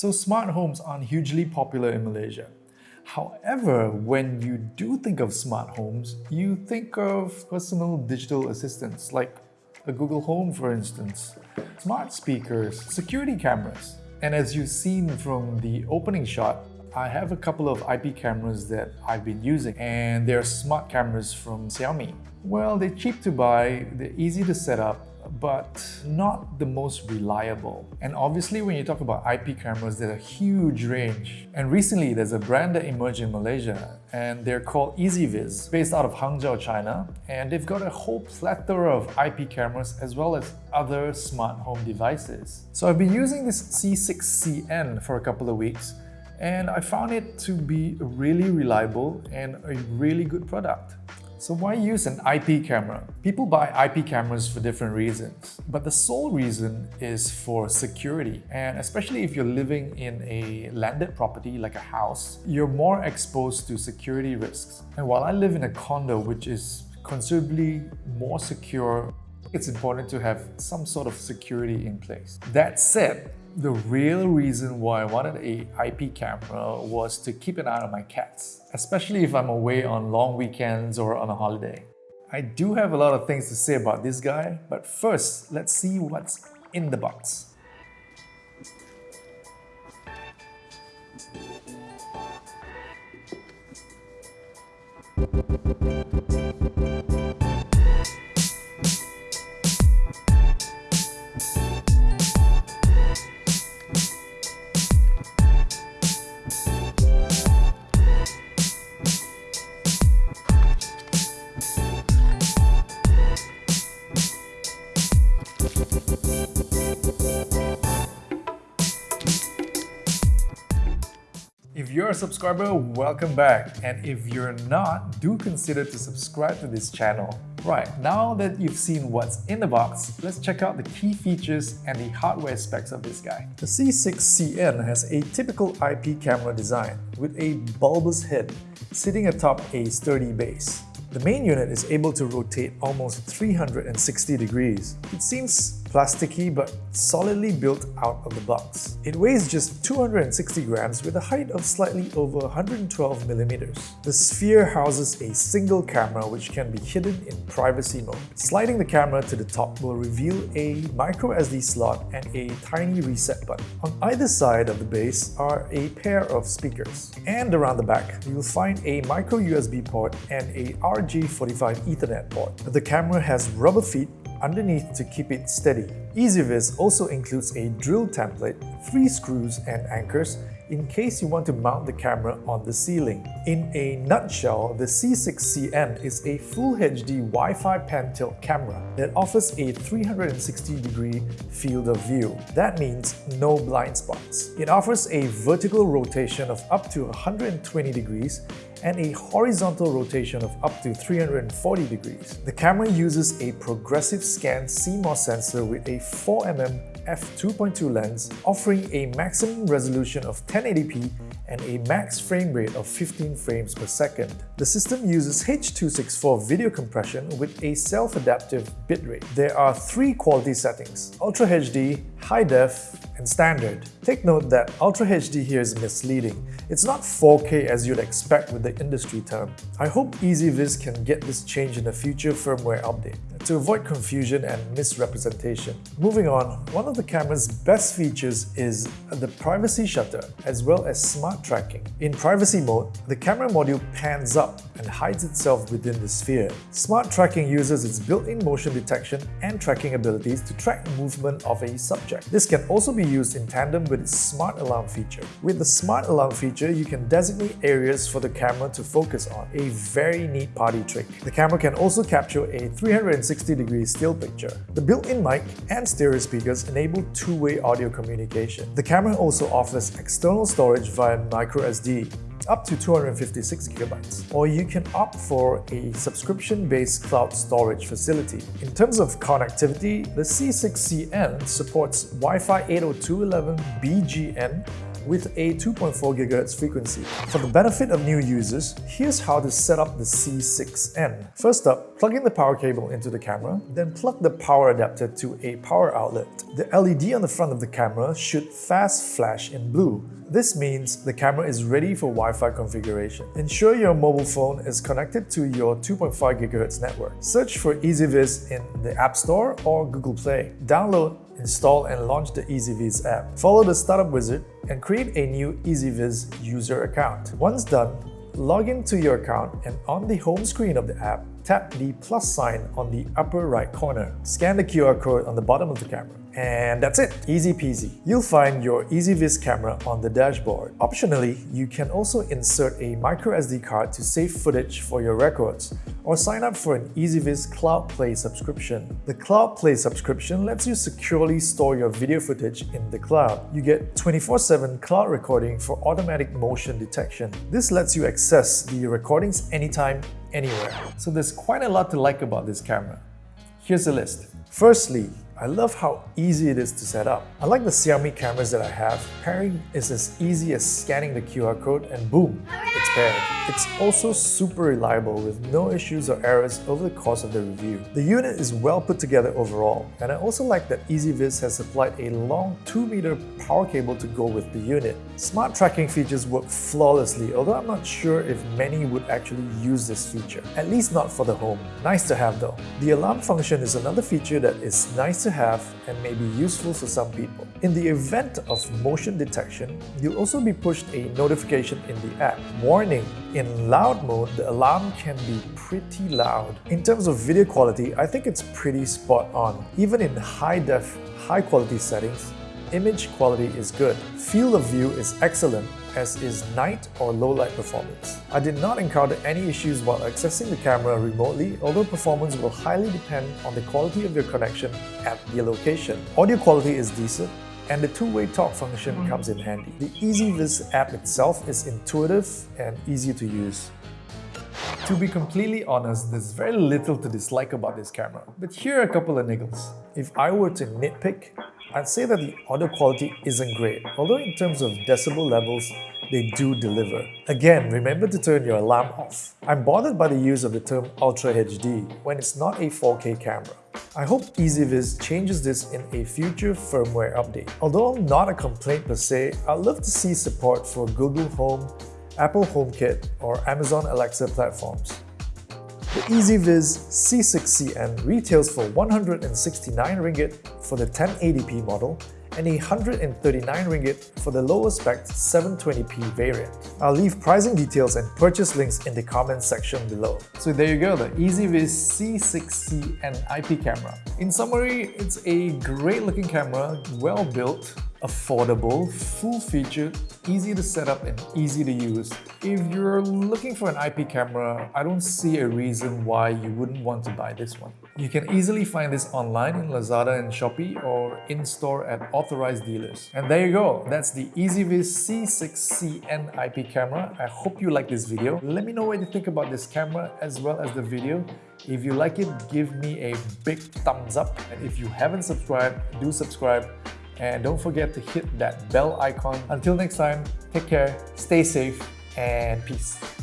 So smart homes aren't hugely popular in Malaysia. However, when you do think of smart homes, you think of personal digital assistants like a Google Home for instance, smart speakers, security cameras. And as you've seen from the opening shot, I have a couple of IP cameras that I've been using and they're smart cameras from Xiaomi. Well, they're cheap to buy, they're easy to set up, but not the most reliable. And obviously when you talk about IP cameras, there's a huge range. And recently there's a brand that emerged in Malaysia and they're called EZVIZ, based out of Hangzhou, China. And they've got a whole plethora of IP cameras as well as other smart home devices. So I've been using this C6CN for a couple of weeks and I found it to be really reliable and a really good product. So why use an IP camera? People buy IP cameras for different reasons, but the sole reason is for security. And especially if you're living in a landed property like a house, you're more exposed to security risks. And while I live in a condo which is considerably more secure, it's important to have some sort of security in place. That said, the real reason why I wanted a IP camera was to keep an eye on my cats, especially if I'm away on long weekends or on a holiday. I do have a lot of things to say about this guy, but first, let's see what's in the box. Subscriber, welcome back. And if you're not, do consider to subscribe to this channel. Right, now that you've seen what's in the box, let's check out the key features and the hardware specs of this guy. The C6CN has a typical IP camera design with a bulbous head sitting atop a sturdy base. The main unit is able to rotate almost 360 degrees. It seems plasticky but solidly built out of the box. It weighs just 260 grams with a height of slightly over 112 millimeters. The Sphere houses a single camera which can be hidden in privacy mode. Sliding the camera to the top will reveal a micro SD slot and a tiny reset button. On either side of the base are a pair of speakers. And around the back, you'll find a micro USB port and a RJ45 Ethernet port. The camera has rubber feet underneath to keep it steady. EZVIZ also includes a drill template, three screws and anchors in case you want to mount the camera on the ceiling. In a nutshell, the C6CN is a Full HD Wi-Fi pan-tilt camera that offers a 360 degree field of view. That means no blind spots. It offers a vertical rotation of up to 120 degrees and a horizontal rotation of up to 340 degrees. The camera uses a progressive scan CMOS sensor with a 4mm f2.2 lens offering a maximum resolution of 1080p and a max frame rate of 15 frames per second. The system uses H.264 video compression with a self-adaptive bitrate. There are three quality settings, Ultra HD, High Def, and Standard. Take note that Ultra HD here is misleading. It's not 4K as you'd expect with the industry term. I hope EZVIZ can get this change in a future firmware update to avoid confusion and misrepresentation. Moving on, one of the camera's best features is the privacy shutter as well as smart tracking. In privacy mode, the camera module pans up and hides itself within the sphere. Smart tracking uses its built-in motion detection and tracking abilities to track the movement of a subject. This can also be used in tandem with its smart alarm feature. With the smart alarm feature, you can designate areas for the camera to focus on, a very neat party trick. The camera can also capture a 360 360 degree still picture. The built-in mic and stereo speakers enable two-way audio communication. The camera also offers external storage via microSD, up to 256 gigabytes, or you can opt for a subscription-based cloud storage facility. In terms of connectivity, the C6CN supports Wi-Fi 802.11 BGN with a 2.4 GHz frequency. For the benefit of new users, here's how to set up the C6N. First up, plug in the power cable into the camera, then plug the power adapter to a power outlet. The LED on the front of the camera should fast flash in blue. This means the camera is ready for Wi-Fi configuration. Ensure your mobile phone is connected to your 2.5 GHz network. Search for EZVIZ in the App Store or Google Play. Download, install and launch the EZVIZ app. Follow the startup wizard and create a new EZVIZ user account. Once done, log into your account and on the home screen of the app, tap the plus sign on the upper right corner. Scan the QR code on the bottom of the camera. And that's it, easy peasy. You'll find your EZVIZ camera on the dashboard. Optionally, you can also insert a microSD card to save footage for your records or sign up for an EZVIZ Cloud Play subscription. The Cloud Play subscription lets you securely store your video footage in the cloud. You get 24-7 cloud recording for automatic motion detection. This lets you access the recordings anytime, anywhere. So there's quite a lot to like about this camera. Here's a list. Firstly, I love how easy it is to set up. Unlike the Xiaomi cameras that I have, pairing is as easy as scanning the QR code and boom, it's. Also super reliable with no issues or errors over the course of the review. The unit is well put together overall, and I also like that EZVIZ has supplied a long 2 meter power cable to go with the unit. Smart tracking features work flawlessly, although I'm not sure if many would actually use this feature. At least not for the home. Nice to have though. The alarm function is another feature that is nice to have and may be useful for some people. In the event of motion detection, you'll also be pushed a notification in the app. Warning, in loud mode, the alarm can be pretty loud. In terms of video quality, I think it's pretty spot on. Even in high-def, high-quality settings, image quality is good. Field of view is excellent as is night or low light performance. I did not encounter any issues while accessing the camera remotely, although performance will highly depend on the quality of your connection at your location. Audio quality is decent, and the two-way talk function mm-hmm. comes in handy. The EZVIZ app itself is intuitive and easy to use. To be completely honest, there's very little to dislike about this camera, but here are a couple of niggles. If I were to nitpick, I'd say that the audio quality isn't great, although in terms of decibel levels, they do deliver. Again, remember to turn your alarm off. I'm bothered by the use of the term Ultra HD when it's not a 4K camera. I hope EZVIZ changes this in a future firmware update. Although not a complaint per se, I'd love to see support for Google Home, Apple HomeKit, or Amazon Alexa platforms. The EZVIZ C6CN retails for 169 ringgit for the 1080p model and 139 ringgit for the lower spec 720p variant. I'll leave pricing details and purchase links in the comments section below. So there you go, the EZVIZ C6CN IP camera. In summary, it's a great looking camera, well built, affordable, full-featured, easy to set up and easy to use. If you're looking for an IP camera, I don't see a reason why you wouldn't want to buy this one. You can easily find this online in Lazada and Shopee or in-store at authorized dealers. And there you go, that's the EZVIZ C6CN IP camera. I hope you like this video. Let me know what you think about this camera as well as the video. If you like it, give me a big thumbs up. And if you haven't subscribed, do subscribe and don't forget to hit that bell icon. Until next time, take care, stay safe, and peace.